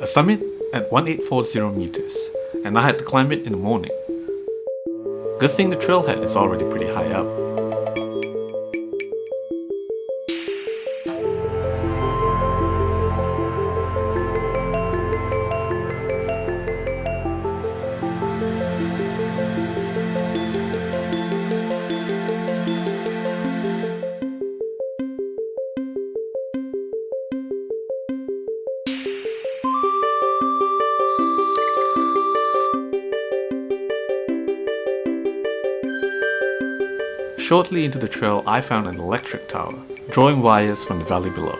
A summit at 1840 meters, and I had to climb it in the morning. Good thing the trailhead is already pretty high up. Shortly into the trail, I found an electric tower, drawing wires from the valley below.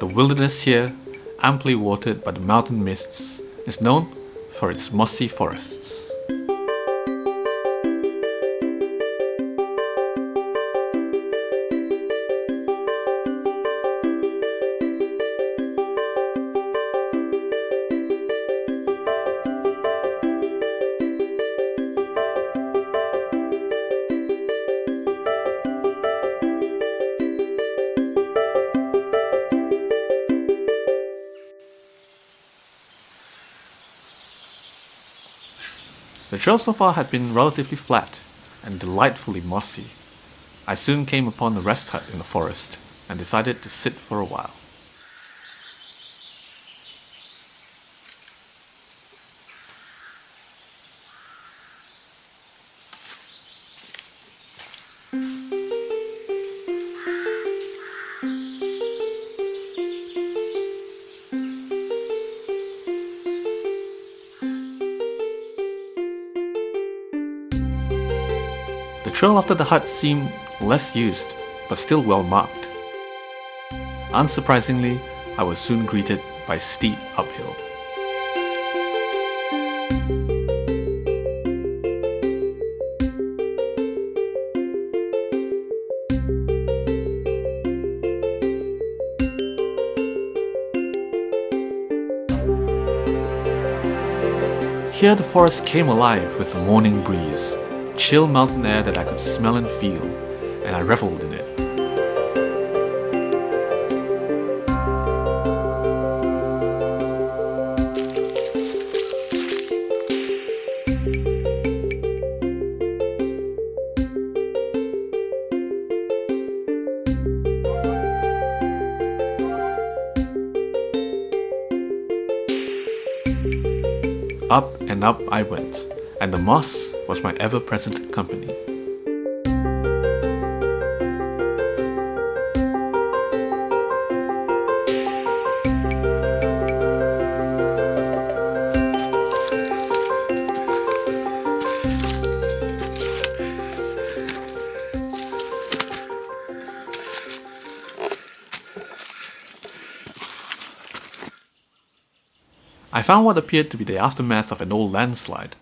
The wilderness here, amply watered by the mountain mists, is known for its mossy forests. The trail so far had been relatively flat and delightfully mossy. I soon came upon a rest hut in the forest and decided to sit for a while. Trail after the hut seemed less used, but still well marked. Unsurprisingly, I was soon greeted by steep uphill. Here the forest came alive with the morning breeze, chill mountain air that I could smell and feel, and I reveled in it. Up and up I went, and the moss was my ever-present company. I found what appeared to be the aftermath of an old landslide.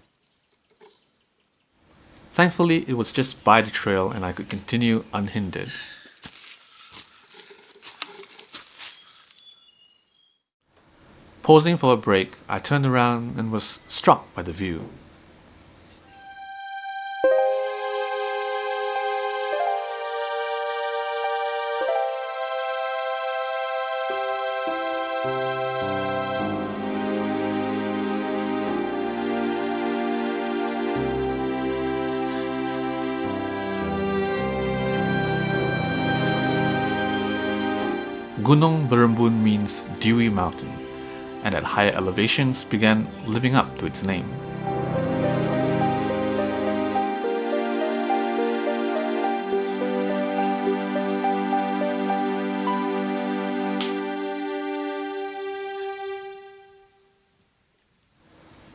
Thankfully, it was just by the trail and I could continue unhindered. Pausing for a break, I turned around and was struck by the view. Gunung Berembun means dewy mountain, and at higher elevations began living up to its name.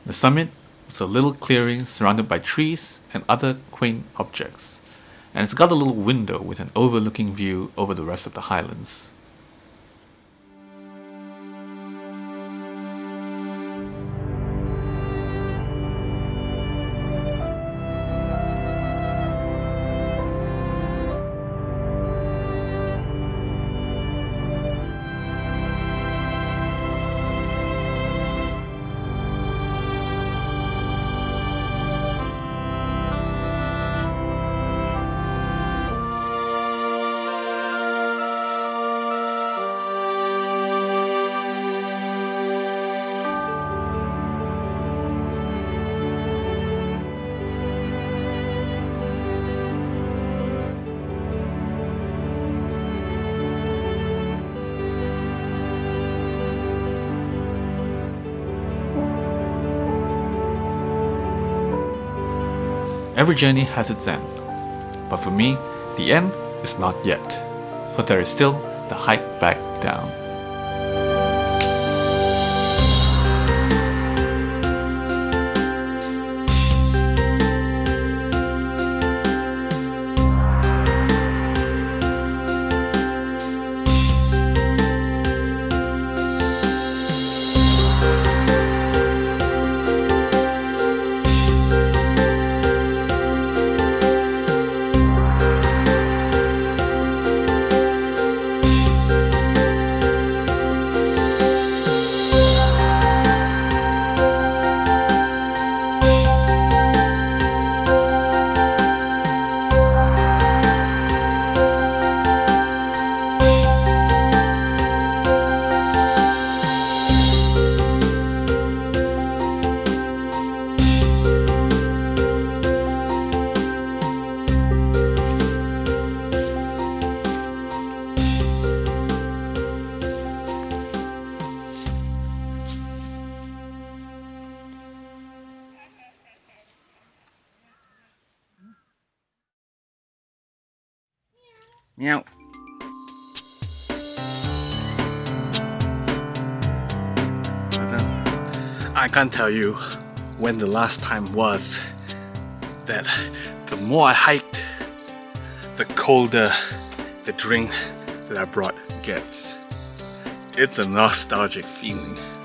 The summit was a little clearing surrounded by trees and other quaint objects, and it's got a little window with an overlooking view over the rest of the highlands. Every journey has its end. But for me, the end is not yet, for there is still the hike back down. Meow. I can't tell you when the last time was that the more I hiked, the colder the drink that I brought gets. It's a nostalgic feeling.